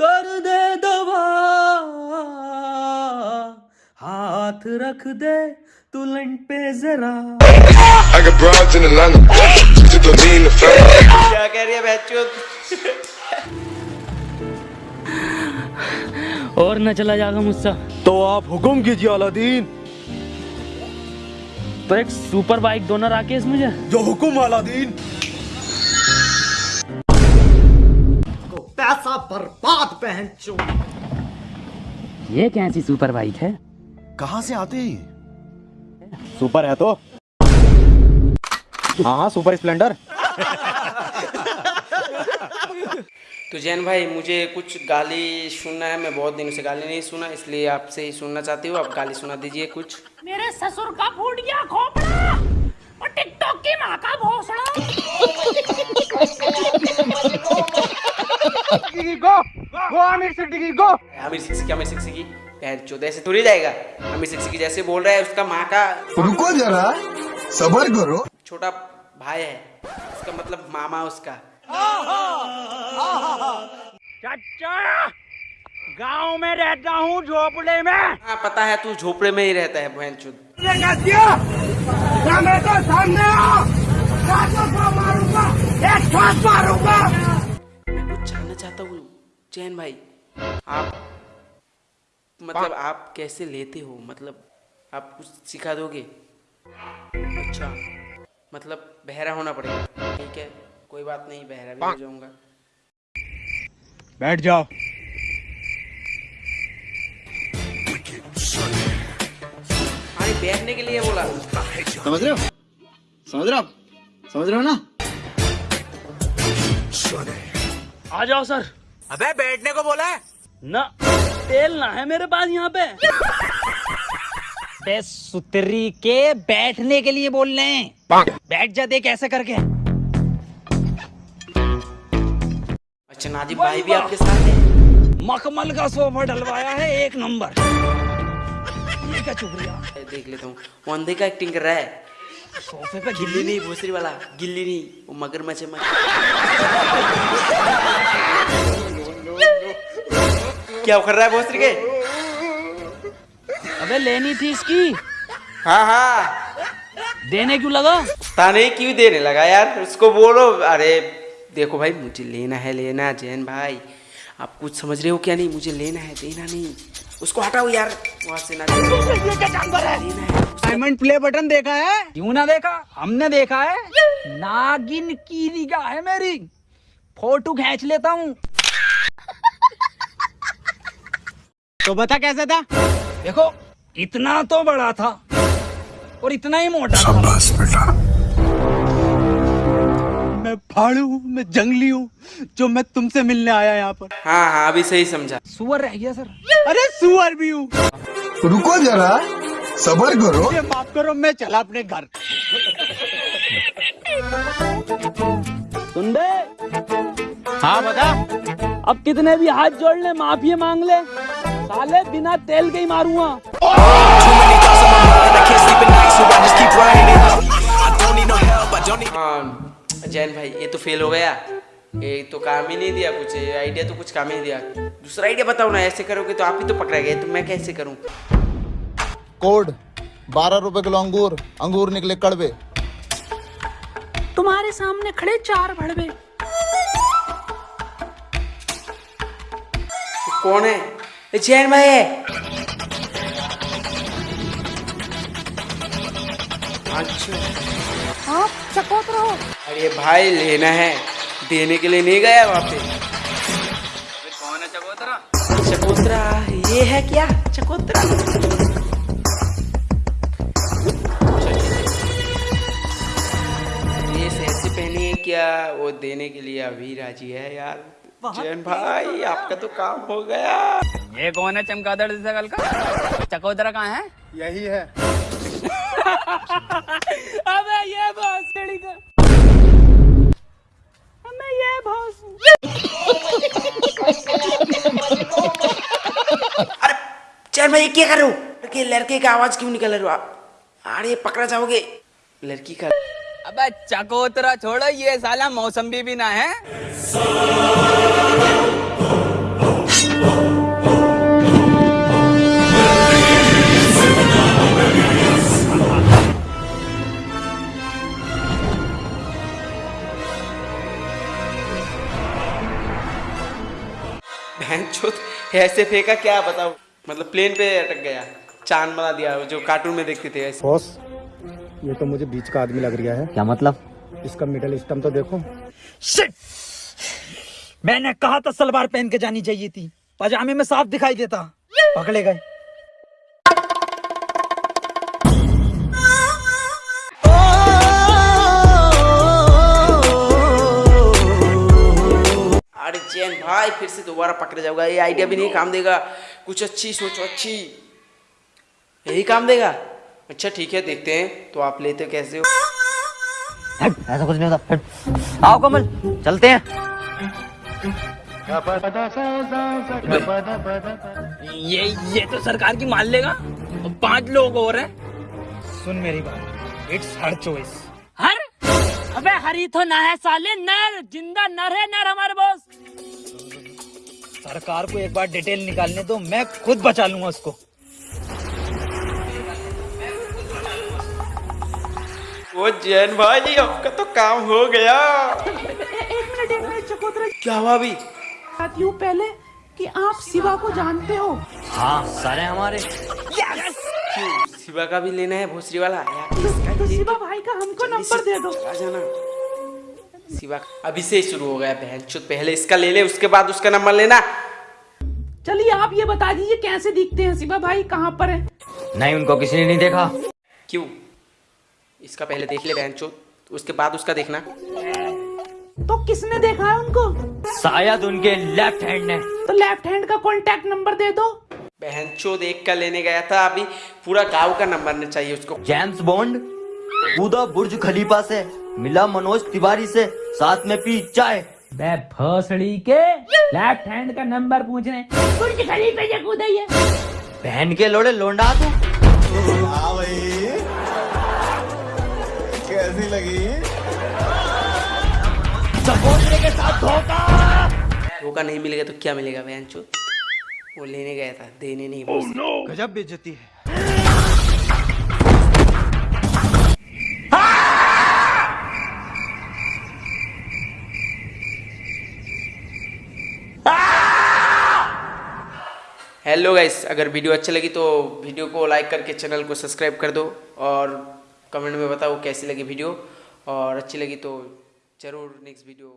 कर दे दवा। हाथ रख दे तुलन पे जरा. क्या कह रही है और न चला जाएगा मुझसे। तो आप हुक्म कीजिए अलादीन। तो एक सुपर बाइक दोनों राकेश मुझे। जो हुक्म अलादीन। पैसा बर्बाद पहन चो ये कैसी सुपर बाइक है? कहाँ से आते हैं सुपर है तो। हाँ हाँ सुपर स्प्लेंडर। तो जैन भाई मुझे कुछ गाली सुनना है मैं बहुत दिनों से गाली नहीं सुना इसलिए आपसे ही सुनना चाहती हूँ। आप गाली सुना दीजिए कुछ। मेरे ससुर का फूट गया खोपड़ा और टिकटॉक की माँ का भोसड़ा। आमिर सिक्स की आमिर सिक्स की बहन चौदह ऐसे थोड़ी जाएगा। आमिर सिक्स की जैसे बोल रहा है उसका माँ का रुको जरा सबर करो। छोटा भाई है उसका मतलब मामा उसका। चाचा गाँव में रहता हूँ झोपड़े में। हाँ पता है तू झोपड़े में ही रहता है बहन चुद मैं कुछ जानना चाहता हूँ चैन भाई। आप मतलब आप कैसे लेते हो? मतलब आप कुछ सिखा दोगे? अच्छा। मतलब बहरा होना पड़ेगा। ठीक है कोई बात नहीं बहरा भी हो जाऊँगा। बैठ जाओ। अरे बैठने के लिए बोला। समझ रहे हो? समझ रहे हो? समझ रहे हो ना? आ जाओ सर। अबे बैठने को बोला है? ना तेल ना है मेरे पास यहाँ पे। बे सुतरी के बैठने के लिए बोल रहे हैं। बैठ जा देख ऐसे करके। अच्छा नाजिब भाई भी आपके साथ है। मखमल का सोफा डलवाया है एक नंबर। ये क्या चुप रही है? देख लेता हूँ। वो अंधे का एक्टिंग कर रहा है। सोफे पे गिल्ली नहीं भूसरी वाला गिल्ली नहीं वो मगरमच्छ है क्या कर रहा है भोसरी के अबे लेनी थी इसकी। हाँ हाँ। देने क्यों लगा? ताने क्यों देने लगा यार? उसको बोलो। अरे देखो भाई मुझे लेना है लेना जैन भाई। आप कुछ समझ रहे हो क्या नहीं? मुझे लेना है देना नहीं। उसको हटाओ यार वहाँ से ना। लेना है। डायमंड प्ले बटन देखा है? क्यों ना देखा? हमने देखा है। नागिन की निगाह है मेरी। फ़ोटो खींच लेता हूँ। तो बता कैसा था? देखो इतना तो बड़ा था और इतना ही मोटा था। बस बेटा। मैं फाड़ू हूँ मैं जंगली हूँ जो मैं तुमसे मिलने आया यहाँ पर। हाँ हाँ अभी सही समझा। सुअर रह गया सर। अरे सुअर भी हूँ। रुको जरा। सबर करो। ये माफ़ करो मैं चला अपने घर। सुन बे। हाँ बता। अब कितने भी हाथ जोड़ ले माफ़ी मांग ले। साले बिना तेल के ही मारूँगा। हाँ जैन भाई ये तो फेल हो गया। ये तो काम ही नहीं दिया कुछ आइडिया तो कुछ काम ही नहीं दिया। दूसरा आइडिया बताओ ना ऐसे करोगे तो आप ही तो पकड़ा गए तो मैं कैसे करूँ? कोड बारह रुपए किलो अंगूर अंगूर निकले कड़वे। तुम्हारे सामने खड़े चार भड़वे। कौन है? जैन भाई है। अच्छा। आप चकोत रहो। अरे भाई लेना है। देने के लिए नहीं गया वहाँ पे। कौन है चकोतरा? चकोतरा ये है क्या? चकोतरा। क्या वो देने के लिए अभी राज़ी है यार। जैन भाई आपका तो काम हो गया। ये कौन है चमगादड़ जैसा कल का? चकोदरा कहाँ है? यही है। अबे ये भोसड़ी का। हमें ये भोस जैन भाई क्या कर लड़के लड़के का आवाज़ क्यों निकल रहा हो अरे पकड़ा जाओगे। लड़की का अबे चकोतरा छोड़ो ये साला मौसम्बी भी ना है। ऐसे फेंका क्या बताओ मतलब प्लेन पे अटक गया। चाँद बना दिया जो कार्टून में देखते थे ऐसे। ये तो मुझे बीच का आदमी लग रहा है। क्या मतलब? इसका मिडल स्टम तो देखो। शिट मैंने कहा था सलवार पहन के जानी चाहिए थी। पजामे में साफ़ दिखाई देता। पकड़े गए। अरे जैन भाई फिर से दोबारा पकड़ जाओगा ये आइडिया भी नहीं काम देगा। कुछ अच्छी सोचो अच्छी। यही काम देगा। अच्छा ठीक है देखते हैं। तो आप लेते कैसे हो? ऐसा कुछ नहीं होता आओ कमल चलते हैं। ये ये तो सरकार की मान लेगा। और पाँच लोग और हैं। सुन मेरी बात इट्स हर चॉइस हर? अबे हरी तो ना है साले नर। ज़िंदा नर है नर हमारे बॉस सरकार को एक बार डिटेल निकालने दो मैं खुद बचा लूँगा उसको। वो जैन भाई आपका तो काम हो गया। एक मिनट एक मिनट चकोतरा क्या हुआ अभी? हूँ पहले कि आप शिवा को जानते हो। हाँ सारे हमारे। शिवा का भी लेना है भोसरी वाला। यार तो शिवा भाई का हमको नंबर दे दो। जाना। शिवा अभी से ही शुरू हो गया बहन चुत पहले इसका ले ले उसके बाद उसका नंबर लेना। चलिए आप ये बता दीजिए कैसे दिखते हैं? शिवा भाई कहाँ पर है? नहीं उनको किसी ने नहीं देखा। क्यों? इसका पहले देख ले बहन उसके बाद उसका देखना। तो किसने देखा है उनको? शायद उनके लेफ़्ट हैंड ने। तो लेफ़्ट हैंड का कॉन्टैक्ट नंबर दे दो। बहन चोद एक का लेने गया था अभी पूरा गाँव का नंबर नहीं चाहिए उसको। जेम्स बॉन्ड कूदा बुर्ज खलीफा से मिला मनोज तिवारी से साथ में पी चाय। बे भोसड़ी के लेफ़्ट हैंड का नंबर पूछने। बुर्ज खलीफे से कूदा ही है बहन के लोड़े लोंडा तू कैसी लगी। धोखा। धोखा नहीं मिलेगा तो क्या मिलेगा बहन वो लेने गया था देने नहीं भोसरी। गजब बेइज्जती है। हेलो गाइस अगर वीडियो अच्छी लगी तो वीडियो को लाइक करके चैनल को सब्सक्राइब कर दो और कमेंट में बताओ कैसी लगी वीडियो और अच्छी लगी तो ज़रूर नेक्स्ट वीडियो